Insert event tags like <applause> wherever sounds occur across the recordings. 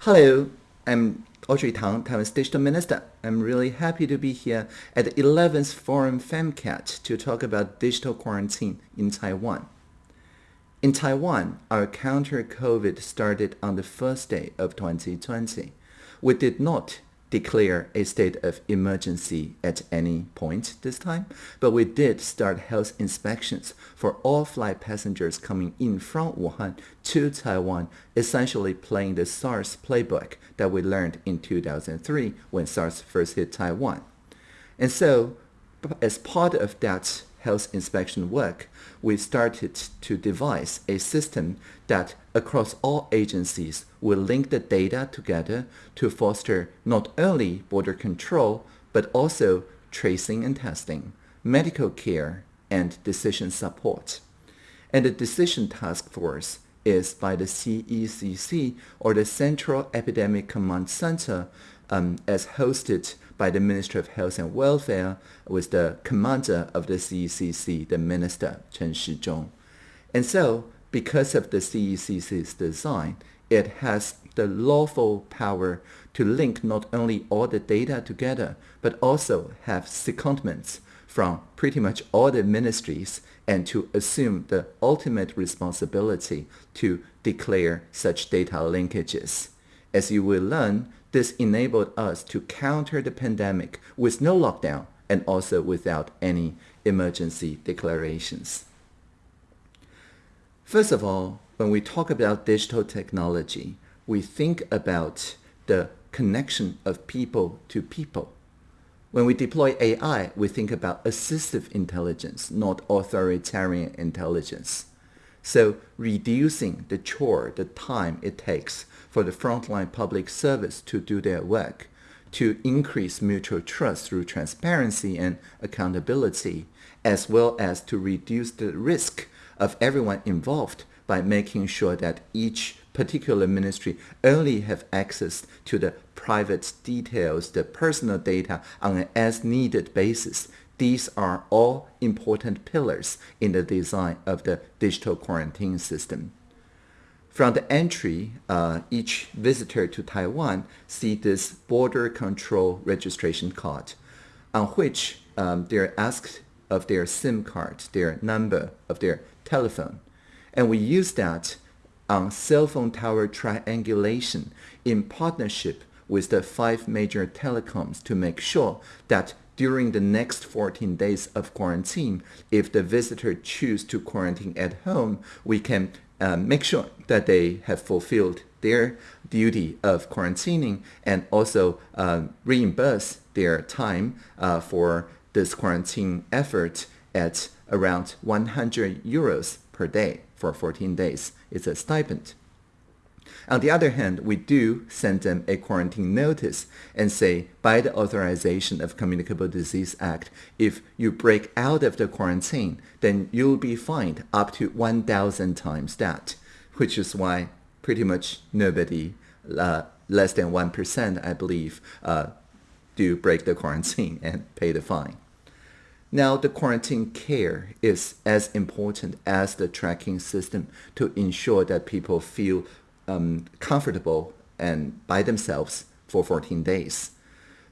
Hello, I'm Audrey Tang, Taiwan's Digital Minister. I'm really happy to be here at the 11th Forum FemCat to talk about digital quarantine in Taiwan. In Taiwan, our counter-COVID started on the first day of 2020. We did not declare a state of emergency at any point this time, but we did start health inspections for all flight passengers coming in from Wuhan to Taiwan, essentially playing the SARS playbook that we learned in 2003 when SARS first hit Taiwan. And so, as part of that health inspection work, we started to devise a system that across all agencies will link the data together to foster not only border control, but also tracing and testing, medical care, and decision support. And the decision task force is by the CECC or the Central Epidemic Command Center um, as hosted by the Ministry of Health and Welfare with the commander of the CECC, the minister Chen Shizhong. And so, because of the CECC's design, it has the lawful power to link not only all the data together, but also have secondments from pretty much all the ministries and to assume the ultimate responsibility to declare such data linkages. As you will learn, this enabled us to counter the pandemic with no lockdown and also without any emergency declarations. First of all, when we talk about digital technology, we think about the connection of people to people. When we deploy AI, we think about assistive intelligence, not authoritarian intelligence. So reducing the chore, the time it takes for the frontline public service to do their work, to increase mutual trust through transparency and accountability, as well as to reduce the risk of everyone involved by making sure that each particular ministry only have access to the private details, the personal data on an as-needed basis. These are all important pillars in the design of the digital quarantine system. From the entry, uh, each visitor to Taiwan see this border control registration card on which um, they're asked of their SIM card, their number of their telephone. And we use that on cell phone tower triangulation in partnership with the five major telecoms to make sure that during the next 14 days of quarantine, if the visitor choose to quarantine at home, we can uh, make sure that they have fulfilled their duty of quarantining and also uh, reimburse their time uh, for this quarantine effort at around 100 euros per day for 14 days. It's a stipend. On the other hand, we do send them a quarantine notice and say, by the authorization of Communicable Disease Act, if you break out of the quarantine, then you'll be fined up to 1,000 times that, which is why pretty much nobody, uh, less than 1%, I believe, uh, do break the quarantine and pay the fine. Now, the quarantine care is as important as the tracking system to ensure that people feel um, comfortable and by themselves for 14 days.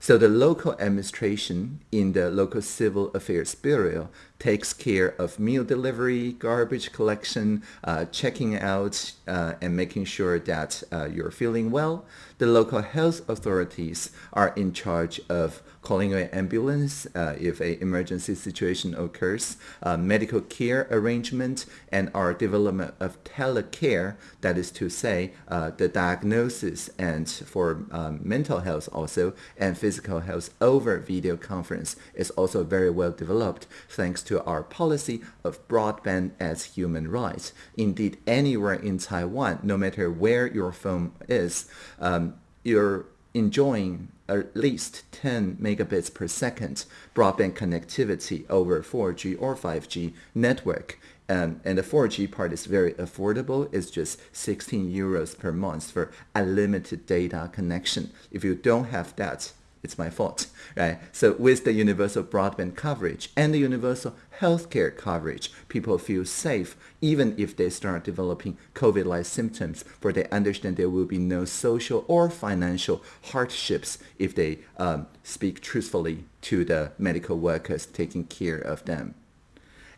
So the local administration in the local civil affairs bureau takes care of meal delivery, garbage collection, uh, checking out, uh, and making sure that uh, you're feeling well. The local health authorities are in charge of calling an ambulance uh, if an emergency situation occurs, medical care arrangement, and our development of telecare, that is to say, uh, the diagnosis and for um, mental health also, and physical health over video conference is also very well developed thanks to our policy of broadband as human rights. Indeed, anywhere in Taiwan, no matter where your phone is, um, you're enjoying at least 10 megabits per second broadband connectivity over 4G or 5G network. Um, and the 4G part is very affordable. It's just 16 euros per month for unlimited data connection. If you don't have that, it's my fault, <laughs> right? So with the universal broadband coverage and the universal healthcare coverage, people feel safe even if they start developing COVID-like symptoms, for they understand there will be no social or financial hardships if they um, speak truthfully to the medical workers taking care of them.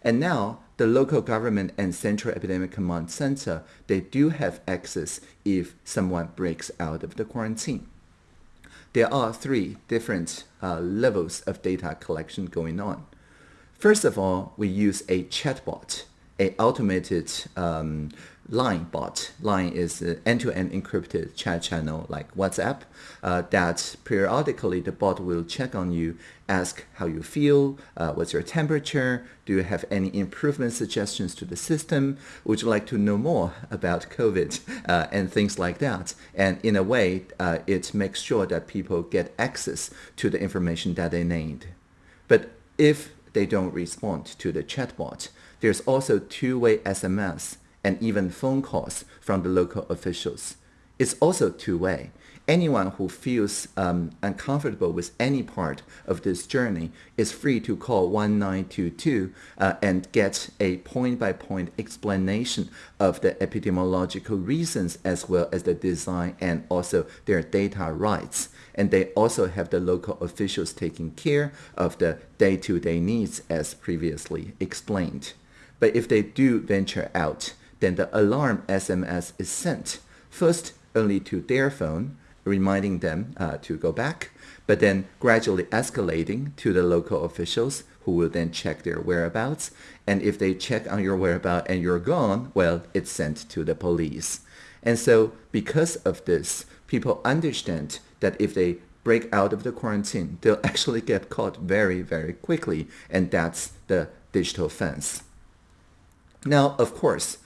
And now the local government and central epidemic command center, they do have access if someone breaks out of the quarantine. There are three different uh, levels of data collection going on. First of all, we use a chatbot, a automated um, Line bot. Line is an end-to-end encrypted chat channel like WhatsApp uh, that periodically the bot will check on you, ask how you feel, uh, what's your temperature, do you have any improvement suggestions to the system, would you like to know more about COVID <laughs> uh, and things like that. And in a way, uh, it makes sure that people get access to the information that they need. But if they don't respond to the chatbot, there's also two-way SMS and even phone calls from the local officials. It's also two-way. Anyone who feels um, uncomfortable with any part of this journey is free to call 1922 uh, and get a point-by-point -point explanation of the epidemiological reasons as well as the design and also their data rights. And they also have the local officials taking care of the day-to-day -day needs as previously explained. But if they do venture out, then the alarm SMS is sent first only to their phone, reminding them uh, to go back, but then gradually escalating to the local officials who will then check their whereabouts. And if they check on your whereabouts and you're gone, well, it's sent to the police. And so because of this, people understand that if they break out of the quarantine, they'll actually get caught very, very quickly. And that's the digital fence. Now, of course,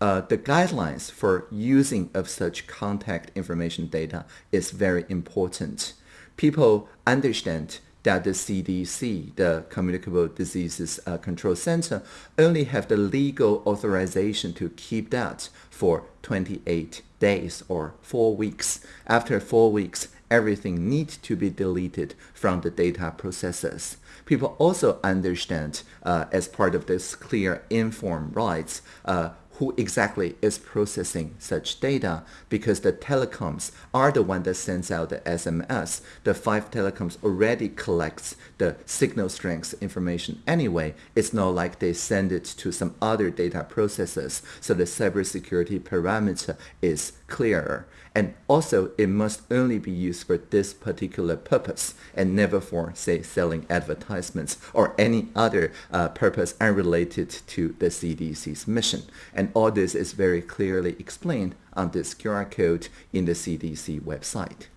uh, the guidelines for using of such contact information data is very important. People understand that the CDC, the Communicable Diseases uh, Control Center, only have the legal authorization to keep that for 28 days or four weeks. After four weeks, everything needs to be deleted from the data processes. People also understand uh, as part of this clear informed rights, uh, who exactly is processing such data because the telecoms are the one that sends out the SMS. The five telecoms already collects the signal strength information anyway. It's not like they send it to some other data processors. So the cybersecurity parameter is clearer. And also, it must only be used for this particular purpose and never for, say, selling advertisements or any other uh, purpose unrelated to the CDC's mission. And all this is very clearly explained on this QR code in the CDC website.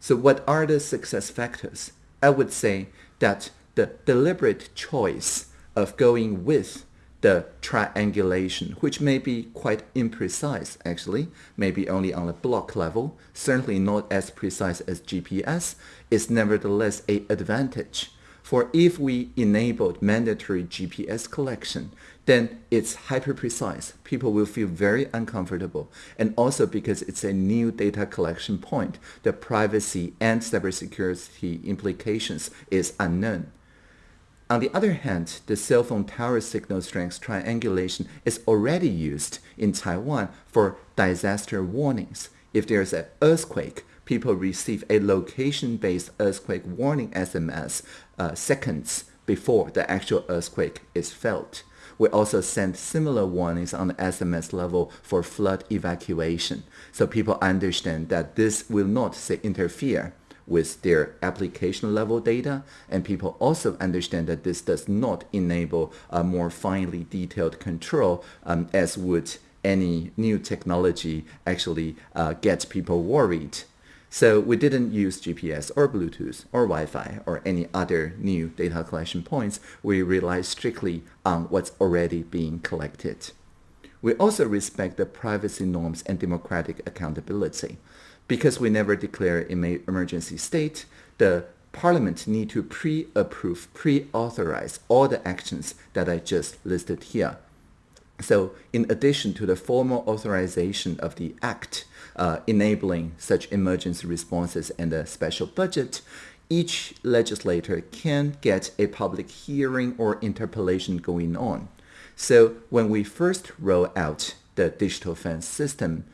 So what are the success factors? I would say that the deliberate choice of going with the triangulation, which may be quite imprecise actually, maybe only on a block level, certainly not as precise as GPS, is nevertheless a advantage. For if we enabled mandatory GPS collection, then it's hyper precise. People will feel very uncomfortable. And also because it's a new data collection point, the privacy and cybersecurity implications is unknown. On the other hand, the cell phone tower signal strength triangulation is already used in Taiwan for disaster warnings. If there's an earthquake, people receive a location-based earthquake warning SMS uh, seconds before the actual earthquake is felt. We also send similar warnings on the SMS level for flood evacuation, so people understand that this will not say interfere with their application level data. And people also understand that this does not enable a more finely detailed control um, as would any new technology actually uh, get people worried. So we didn't use GPS or Bluetooth or Wi-Fi or any other new data collection points. We rely strictly on what's already being collected. We also respect the privacy norms and democratic accountability because we never declare emergency state, the Parliament need to pre-approve, pre-authorize all the actions that I just listed here. So in addition to the formal authorization of the act uh, enabling such emergency responses and a special budget, each legislator can get a public hearing or interpellation going on. So when we first roll out the digital fence system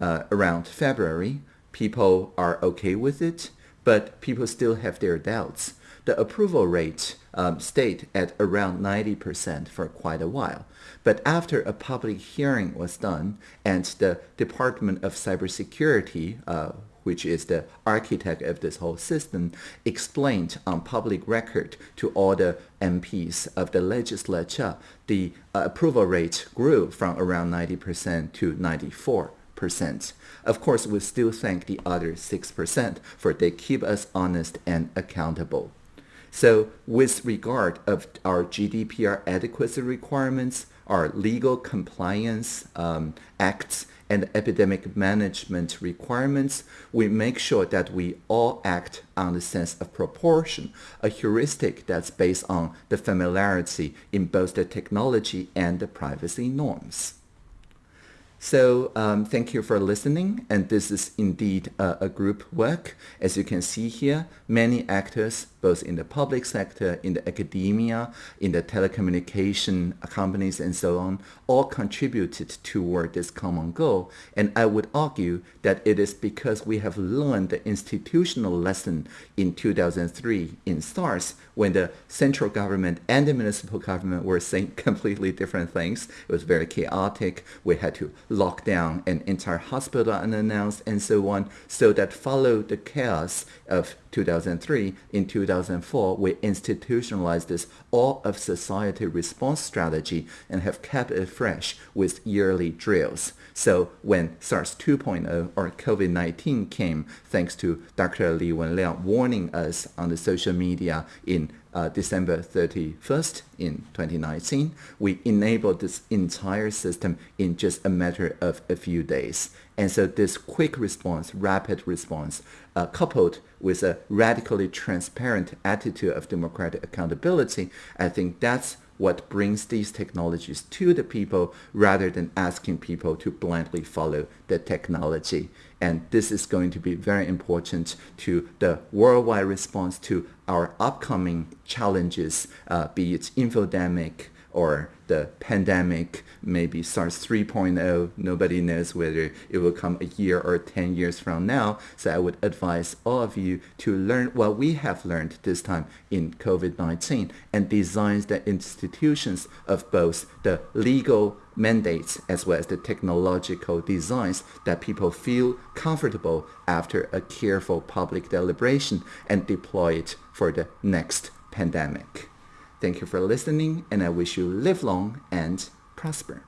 uh, around February, people are okay with it, but people still have their doubts. The approval rate um, stayed at around 90% for quite a while. But after a public hearing was done and the Department of Cybersecurity, uh, which is the architect of this whole system, explained on public record to all the MPs of the legislature, the uh, approval rate grew from around 90% to 94 percent. Of course, we still thank the other 6% for they keep us honest and accountable. So with regard of our GDPR adequacy requirements, our legal compliance um, acts, and epidemic management requirements, we make sure that we all act on the sense of proportion, a heuristic that's based on the familiarity in both the technology and the privacy norms. So um, thank you for listening. And this is indeed a, a, group work. As you can see here, many actors, both in the public sector, in the academia, in the telecommunication companies, and so on, all contributed toward this common goal. And I would argue that it is because we have learned the institutional lesson in 2003 in SARS when the central government and the municipal government were saying <laughs> completely different things. It was very chaotic. We had to lock down an entire hospital unannounced and so on. So that followed the chaos of 2003. In 2004, we institutionalized this all of society response strategy and have kept it fresh with yearly drills. So when SARS 2.0 or COVID-19 came, thanks to Dr. Li Wenliang warning us on the social media in uh, December 31st in 2019, we enabled this entire system in just a matter of a few days. And so this quick response, rapid response, uh, coupled with a radically transparent attitude of democratic accountability, I think that's what brings these technologies to the people rather than asking people to blindly follow the technology. And this is going to be very important to the worldwide response to our upcoming challenges, uh, be it infodemic, or the pandemic, maybe SARS 3.0. Nobody knows whether it will come a year or 10 years from now. So I would advise all of you to learn what we have learned this time in COVID-19 and design the institutions of both the legal mandates as well as the technological designs that people feel comfortable after a careful public deliberation and deploy it for the next pandemic. Thank you for listening, and I wish you live long and prosper.